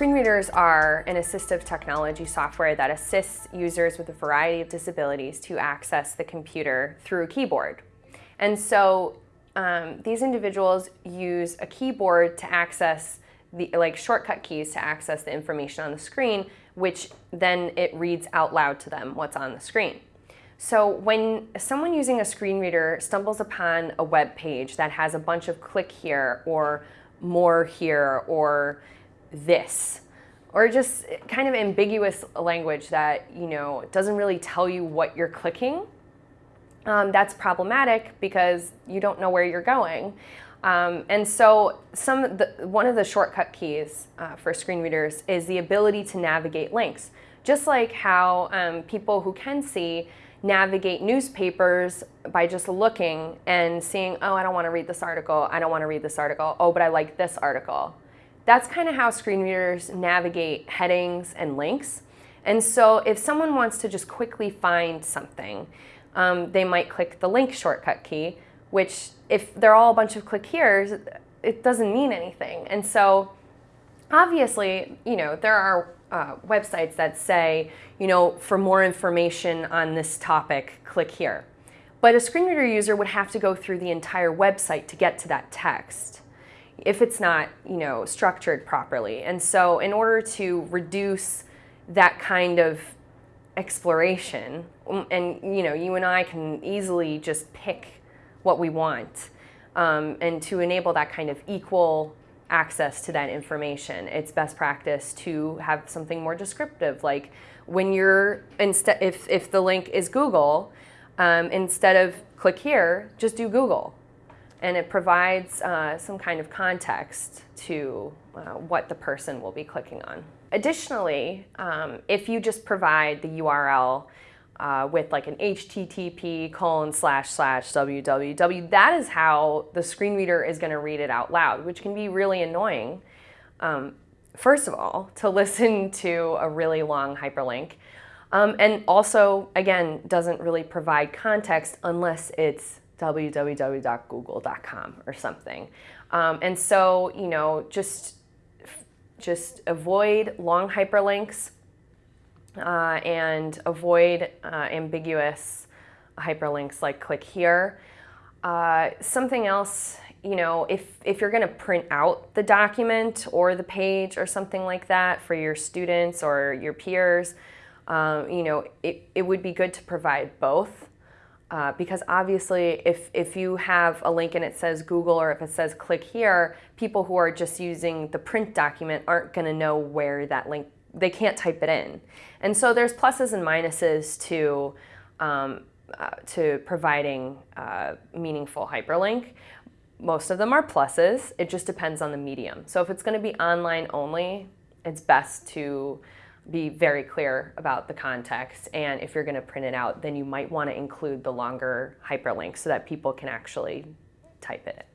Screen readers are an assistive technology software that assists users with a variety of disabilities to access the computer through a keyboard. And so um, these individuals use a keyboard to access the like shortcut keys to access the information on the screen, which then it reads out loud to them what's on the screen. So when someone using a screen reader stumbles upon a web page that has a bunch of click here or more here or this or just kind of ambiguous language that you know doesn't really tell you what you're clicking um, that's problematic because you don't know where you're going. Um, and so some the, one of the shortcut keys uh, for screen readers is the ability to navigate links. Just like how um, people who can see navigate newspapers by just looking and seeing oh i don't want to read this article i don't want to read this article oh but i like this article that's kind of how screen readers navigate headings and links. And so if someone wants to just quickly find something, um, they might click the link shortcut key, which if they're all a bunch of click here's, it doesn't mean anything. And so obviously, you know, there are uh, websites that say, you know, for more information on this topic, click here. But a screen reader user would have to go through the entire website to get to that text if it's not, you know, structured properly. And so in order to reduce that kind of exploration, um, and you know, you and I can easily just pick what we want, um, and to enable that kind of equal access to that information, it's best practice to have something more descriptive, like when you're instead, if if the link is Google, um, instead of click here, just do Google and it provides uh, some kind of context to uh, what the person will be clicking on. Additionally, um, if you just provide the URL uh, with like an HTTP colon slash slash www, that is how the screen reader is going to read it out loud, which can be really annoying. Um, first of all, to listen to a really long hyperlink. Um, and also, again, doesn't really provide context unless it's www.google.com or something. Um, and so, you know, just just avoid long hyperlinks uh, and avoid uh, ambiguous hyperlinks like click here. Uh, something else, you know, if, if you're going to print out the document or the page or something like that for your students or your peers, um, you know, it, it would be good to provide both. Uh, because obviously if, if you have a link and it says Google or if it says click here, people who are just using the print document aren't going to know where that link, they can't type it in. And so there's pluses and minuses to, um, uh, to providing uh, meaningful hyperlink. Most of them are pluses. It just depends on the medium. So if it's going to be online only, it's best to be very clear about the context. And if you're going to print it out, then you might want to include the longer hyperlink so that people can actually type it.